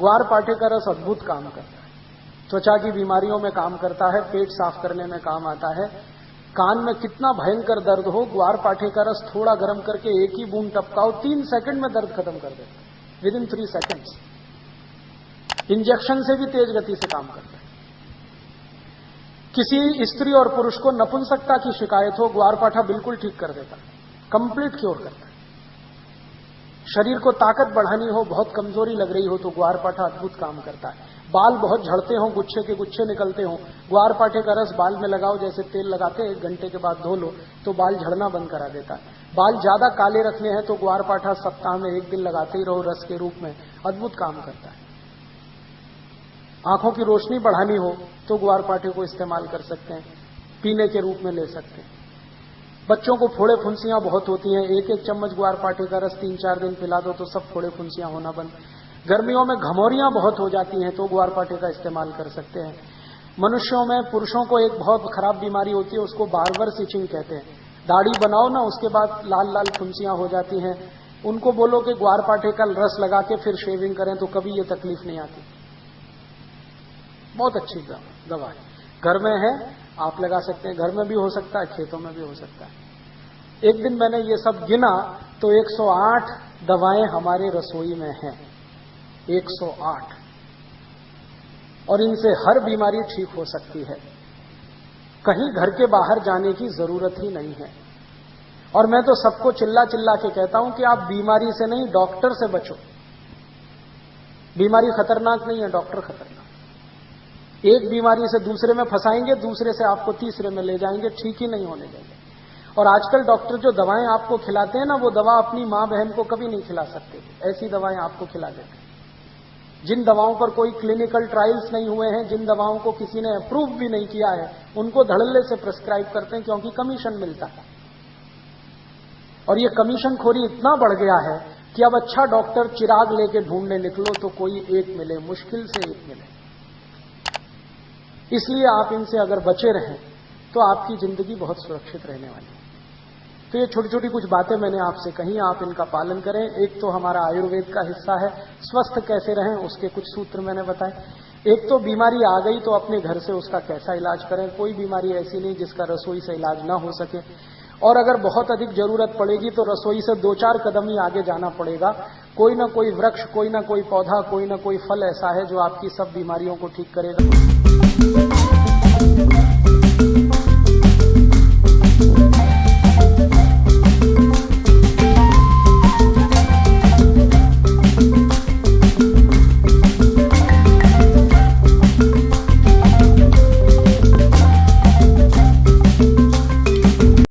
ग्वार पाठे का रस अद्भुत काम करता है। त्वचा की बीमारियों में काम करता है, पेट साफ़ करने में काम आता है। कान में कितना भयंकर दर्द हो, ग्वार पाठे का रस थोड़ा गर्म करके एक ही बूंद टपकाओ, तीन सेकंड में दर्द खत्म कर देता है। Within three seconds injection से भी तेज गति से काम करता है। किसी स्त्री और पुरुष को नपुंसकता की शिकायत हो ग्वारपाठा बिल्कुल ठीक कर देता है। कंप्लीट क्योर करता शरीर को ताकत बढ़ानी हो, बहुत कमज़ोरी लग रही हो तो ग्वारपाठा अद्भुत काम करता है। बाल बहुत झड़ते हो, गुच्छे के गुच्छे निकलते हो। ग्वारपाठे का रस बाल में लगाओ, जैसे तेल लगाते एक घंटे के बाद धो लो तो बाल झड़ना बंद करा देता है। बाल ज़्यादा काले रखने हैं तो ग्वारपाठा सप्ताह में एक दिन लगाते ही रहो, रस के रूप में अद्भुत काम करता है। आँखों की रोशनी बढ़ानी हो तो ग्वारपाठे को इस्तेमाल कर सकते हैं, पीने के रूप में ले सकते हैं। बच्चों को फोड़े फुंसियाँ बहुत होती हैं। एक एक चम्मच ग्वार पाटे का रस तीन चार दिन पिला दो तो सब फोड़े फुंसियाँ होना बंद। गर्मियों में घमोरियाँ बहुत हो जाती हैं तो ग्वार पाटे का इस्तेमाल कर सकते हैं। मनुष्यों में पुरुषों को एक बहुत खराब बीमारी होती है, उसको बारबर सिचिंग कहते हैं। दाढ़ी बनाओ ना, उसके बाद लाल लाल फुंसियाँ हो जाती हैं। उनको बोलो कि ग्वार पाटे का रस लगा के फिर शेविंग करें तो कभी ये तकलीफ़ नहीं आती। बहुत अच्छी दवा है। घर में है आप लगा सकते हैं, घर में भी हो सकता है, खेतों में भी हो सकता है। एक दिन मैंने ये सब गिना तो 108 दवाएँ हमारे रसोई में हैं। 108 और इनसे हर बीमारी ठीक हो सकती है। कहीं घर के बाहर जाने की ज़रूरत ही नहीं है। और मैं तो सबको चिल्ला चिल्ला के कहता हूँ कि आप बीमारी से नहीं, डॉक्टर से बचो। बीमारी खतरनाक नहीं है, डॉक्टर खतरनाक। एक बीमारी से दूसरे में फंसाएँगे, दूसरे से आपको तीसरे में ले जाएँगे, ठीक ही नहीं होने देंगे। और आजकल डॉक्टर जो दवाएँ आपको खिलाते हैं ना, वो दवा अपनी माँ बहन को कभी नहीं खिला सकते। ऐसी दवाएँ आपको खिला देते जिन दवाओं पर कोई क्लिनिकल ट्रायल्स नहीं हुए हैं, जिन दवाओं को किसी ने अप्रूव भी नहीं किया है, उनको धड़ल्ले से प्रिस्क्राइब करते हैं क्योंकि कमीशन मिलता है। और ये कमीशन खोरी इतना बढ़ गया है कि अब अच्छा डॉक्टर चिराग लेके ढूँढने निकलो तो कोई एक मिले, मुश्किल से एक मिले। इसलिए आप इनसे अगर बचे रहें तो आपकी ज़िंदगी बहुत सुरक्षित रहने वाली है। तो ये छोटी छोटी कुछ बातें मैंने आपसे कही, आप इनका पालन करें। एक तो हमारा आयुर्वेद का हिस्सा है, स्वस्थ कैसे रहें, उसके कुछ सूत्र मैंने बताए। एक तो बीमारी आ गई तो अपने घर से उसका कैसा इलाज करें। कोई बीमारी ऐसी नहीं जिसका रसोई से इलाज ना हो सके। और अगर बहुत अधिक ज़रूरत पड़ेगी तो रसोई से दो चार कदम ही आगे जाना पड़ेगा। कोई ना कोई वृक्ष, कोई ना कोई पौधा, कोई ना कोई फल ऐसा है जो आपकी सब बीमारियों को ठीक करेगा।